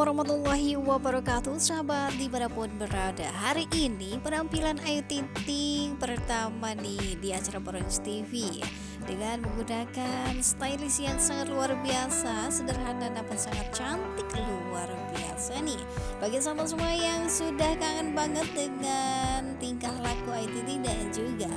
Assalamualaikum warahmatullahi wabarakatuh. Sahabat di mana pun berada Hari ini penampilan Ayu Ting Ting pertama nih di acara Borong TV Dengan menggunakan stylist yang sangat luar biasa Sederhana namun sangat cantik luar biasa nih. Bagi sahabat semua yang sudah kangen banget dengan tingkah laku Ayu Ting dan juga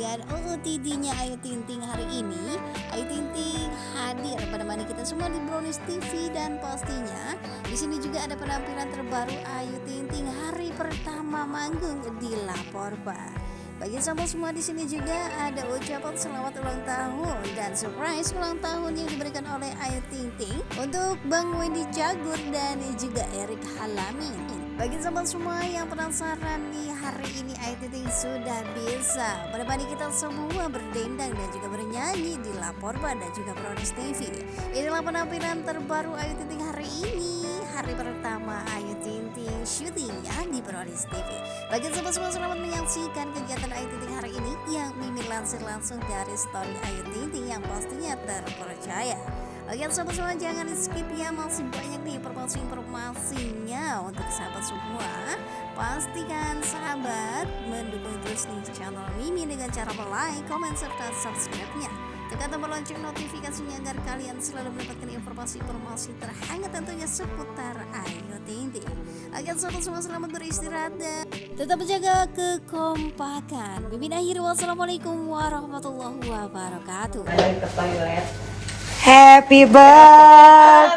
dengan OOTD-nya Ayu Ting Ting hari ini Ayu Ting Ting hadir menemani kita semua di Brownies TV dan pastinya di sini juga ada penampilan terbaru Ayu Ting Ting hari pertama manggung di Laporba. Bagi sahabat semua di sini juga ada ucapan selamat ulang tahun dan surprise ulang tahun yang diberikan oleh Ayu Ting Ting untuk Bang Wendy Jagur dan juga Erik Halamin. Bagi sahabat semua yang penasaran nih hari ini Ayu Ting sudah bisa menemani kita semua berdendang dan juga bernyanyi di Lapor dan juga Prodis TV. Inilah penampilan terbaru Ayu Ting hari ini, hari pertama Ayu Ting syutingnya di Prodis TV. Bagi sahabat semua selamat menyaksikan kegiatan Ayu Ting hari ini yang Mimin lansir langsung dari story Ayu Ting yang pastinya terpercaya. Oke sahabat semua jangan skip ya masih banyak nih informasi-informasinya untuk sahabat semua. Pastikan sahabat mendukung terus nih channel Mimi dengan cara like, komen, serta subscribe-nya. Tekan tombol lonceng notifikasinya agar kalian selalu mendapatkan informasi-informasi terhangat tentunya seputar Ayu Ting Ting Agar sahabat semua selamat beristirahat dan tetap menjaga kekompakan. Mimin akhir wassalamualaikum warahmatullahi wabarakatuh Happy birthday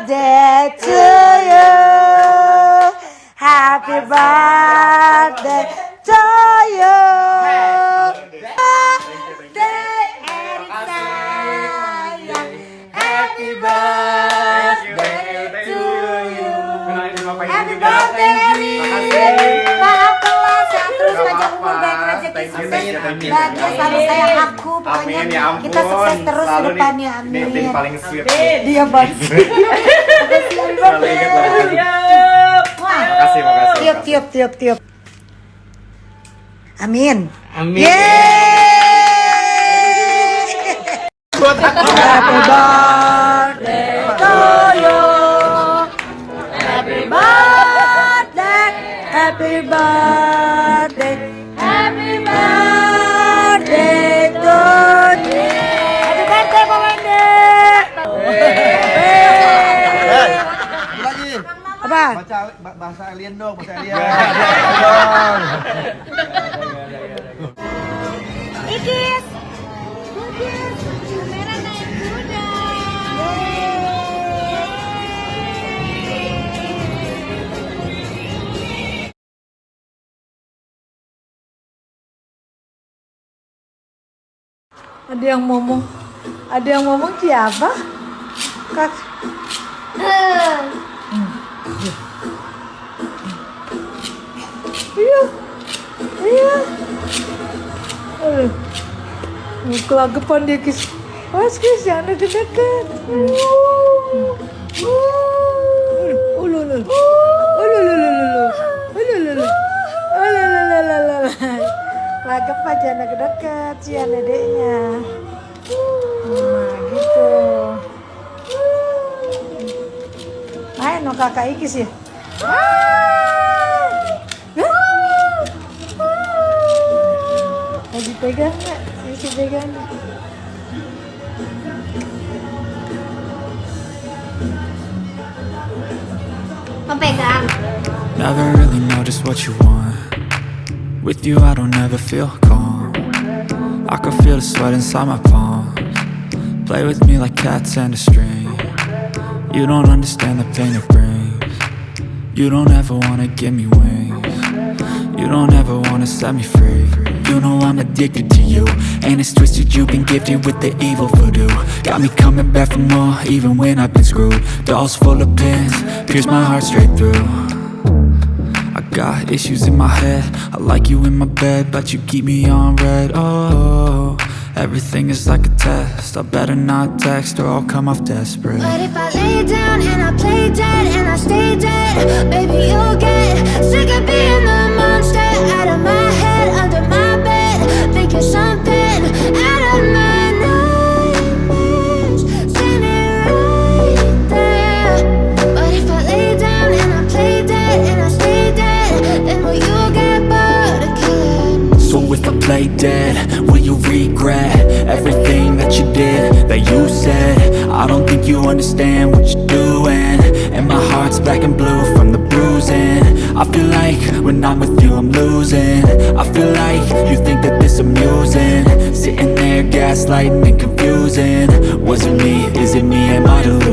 to you. Happy birthday sukses bahagia selalu saya aku pokoknya Amin, ya ampun. kita sukses terus ke depannya amin. paling sweet. Dia banget. Selalu ingat banget. Makasih, makasih. Tiup, tiup, tiup, tiup. Amin. Amin. Yeay. Happy birthday to you. Happy birthday. Happy birthday. Apa? baca ba- bahasa alien dong bahasa alien Ikis. Ikis. Ada yang ngomong, ada yang ngomong siapa? Kak. Iya, iya. Aduh. Kelagapan dia kis. Awas kis, jangan deket-deket. Uh. lagap aja deket-deket si dedeknya. Nah gitu. Main no kakak iki sih. Lagi pegang gak? sisi pegang pegang. Never really noticed what you want. With you I don't ever feel calm. I can feel the sweat inside my palms. Play with me like cats and a string. You don't understand the pain it brings. You don't ever wanna give me wings. You don't ever wanna set me free. You know I'm addicted to you. And it's twisted you've been gifted with the evil voodoo. Got me coming back for more even when I've been screwed. Dolls full of pins, pierce my heart straight through got issues in my head. I like you in my bed But you keep me on red. Oh, everything is like a test. I better not text or I'll come off desperate. But if I lay down and I play dead and I stay dead Baby, you'll get sick of being the monster. Out of my lay dead. Will you regret everything that you did, that you said? I don't think you understand what you're doing. And my heart's black and blue from the bruising. I feel like when I'm with you I'm losing. I feel like you think that this amusing. Sitting there gaslighting and confusing. Was it me, is it me, am I delusional?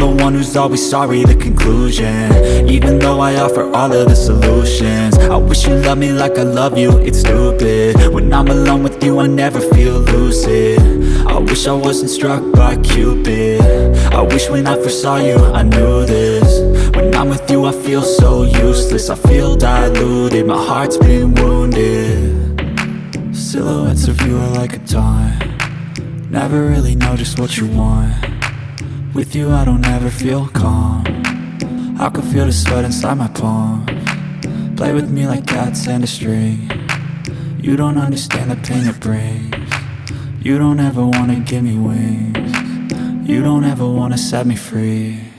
The one who's always sorry, the conclusion. Even though I offer all of the solutions I wish you loved me like I love you, it's stupid. When I'm alone with you I never feel lucid. I wish I wasn't struck by Cupid. I wish when I first saw you I knew this. When I'm with you I feel so useless. I feel diluted, my heart's been wounded. Silhouettes of you are like a taunt. Never really know just what you want With you I don't ever feel calm. I can feel the sweat inside my palm. Play with me like cats and a string. You don't understand the pain it brings. You don't ever wanna give me wings. You don't ever wanna set me free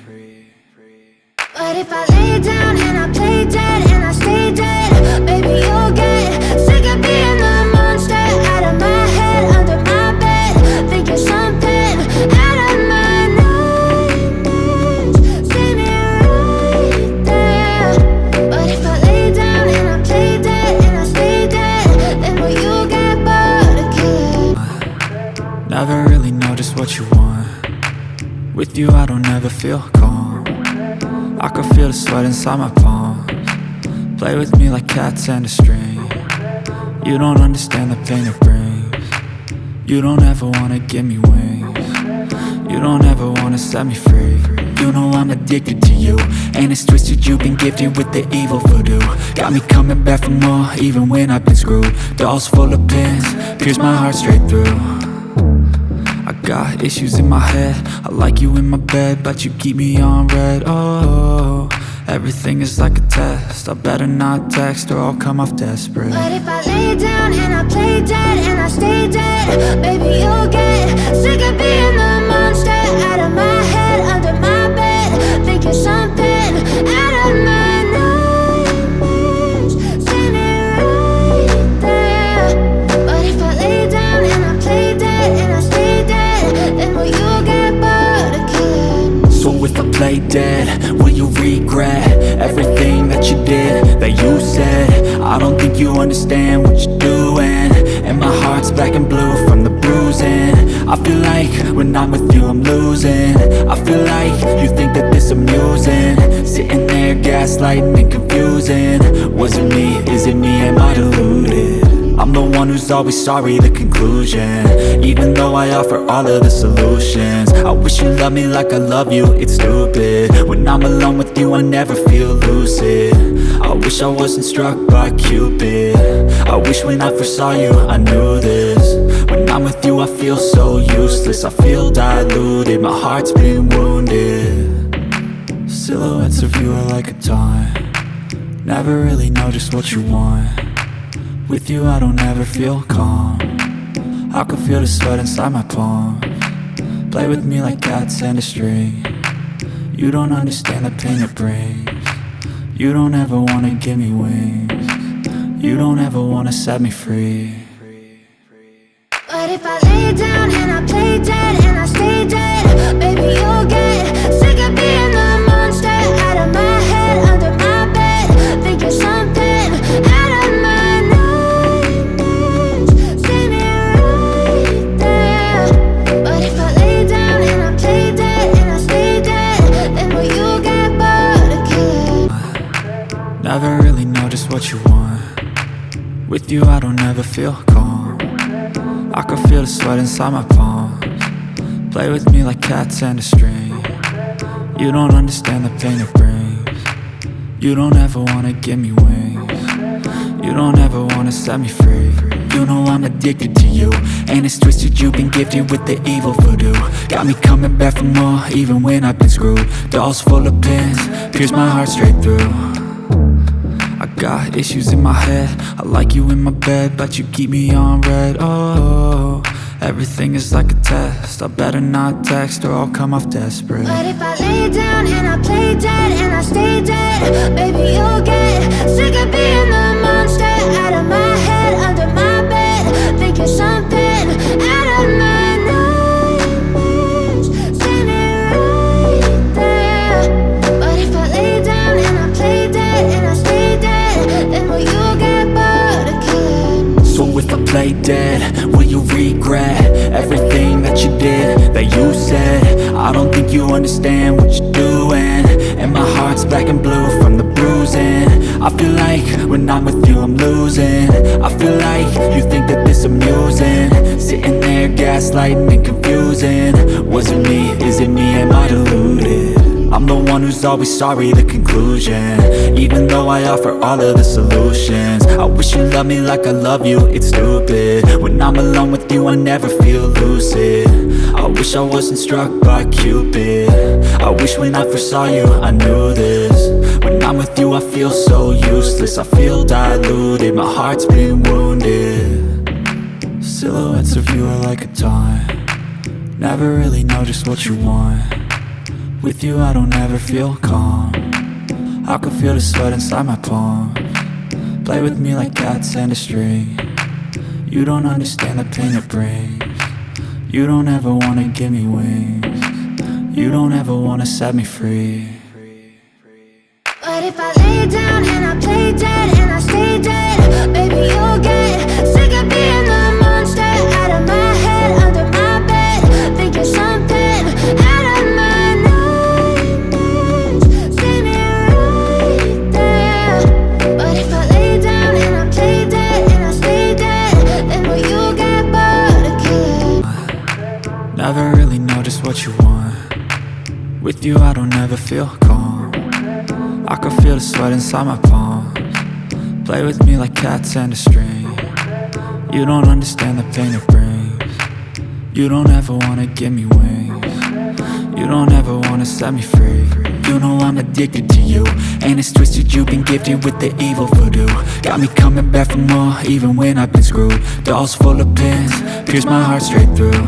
With you I don't ever feel calm. I can feel the sweat inside my palms. Play with me like cats and a string. You don't understand the pain it brings. You don't ever wanna give me wings. You don't ever wanna set me free. You know I'm addicted to you. And it's twisted you've been gifted with the evil voodoo. Got me coming back for more even when I've been screwed. Dolls full of pins, pierce my heart straight through got issues in my head. I like you in my bed But you keep me on red. Oh, everything is like a test. I better not text or I'll come off desperate. But if I lay down and I play dead and I stay dead, baby, you'll get sick of being the monster out of my head, under my bed, thinking something understand what you're doing. And my heart's black and blue from the bruising. I feel like when I'm with you I'm losing. I feel like you think that this amusing. Sitting there gaslighting and confusing. Was it me, is it me, am I deluded I'm the one who's always sorry, the conclusion. Even though I offer all of the solutions. I wish you loved me like I love you, it's stupid. When I'm alone with you I never feel lucid. I wish I wasn't struck by Cupid. I wish when I first saw you I knew this. When I'm with you I feel so useless. I feel diluted, my heart's been wounded. Silhouettes of you are like a taunt. Never really know just what you want with you I don't ever feel calm. I can feel the sweat inside my palm. Play with me like cats and a string. You don't understand the pain it brings. You don't ever wanna give me wings. You don't ever wanna set me free. But if I lay down and I play dead and I stay dead, baby, you'll get what you want. With you I don't ever feel calm. I can feel the sweat inside my palms. Play with me like cats and a string. You don't understand the pain it brings. You don't ever wanna give me wings. You don't ever wanna set me free. You know I'm addicted to you. And it's twisted you've been gifted with the evil voodoo. Got me coming back for more even when I've been screwed. Dolls full of pins, pierce my heart straight through got issues in my head. I like you in my bed But you keep me on red. Oh, everything is like a test. I better not text or I'll come off desperate. But if I lay down and I play dead that you said I don't think you understand what you're doing And my heart's black and blue from the bruising I feel like when I'm with you I'm losing I feel like you think that this amusing Sitting there gaslighting and confusing Was it me? Is it me? Am I deluded? I'm the one who's always sorry, the conclusion. Even though I offer all of the solutions I wish you loved me like I love you, it's stupid. When I'm alone with you, I never feel lucid. I wish I wasn't struck by Cupid. I wish when I first saw you, I knew this. When I'm with you, I feel so useless I feel diluted, my heart's been wounded. Silhouettes of you are like a taunt. Never really know just what you want with you I don't ever feel calm. I can feel the sweat inside my palm. Play with me like cats and a string. You don't understand the pain it brings. You don't ever wanna give me wings. You don't ever wanna set me free. But if I lay down and I play dead inside my palms. Play with me like cats and a string. You don't understand the pain it brings. You don't ever wanna give me wings. You don't ever wanna set me free. You know I'm addicted to you. And it's twisted you've been gifted with the evil voodoo. Got me coming back for more even when I've been screwed. Dolls full of pins, pierce my heart straight through.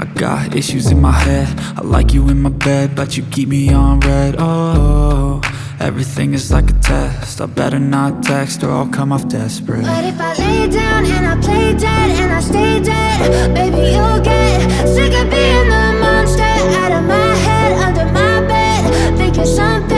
I got issues in my head. I like you in my bed But you keep me on red. Oh, Everything is like a test. I better not text or I'll come off desperate. But if I lay down and I play dead and I stay dead Baby, you'll get sick of being the monster Out of my head, under my bed Thinking something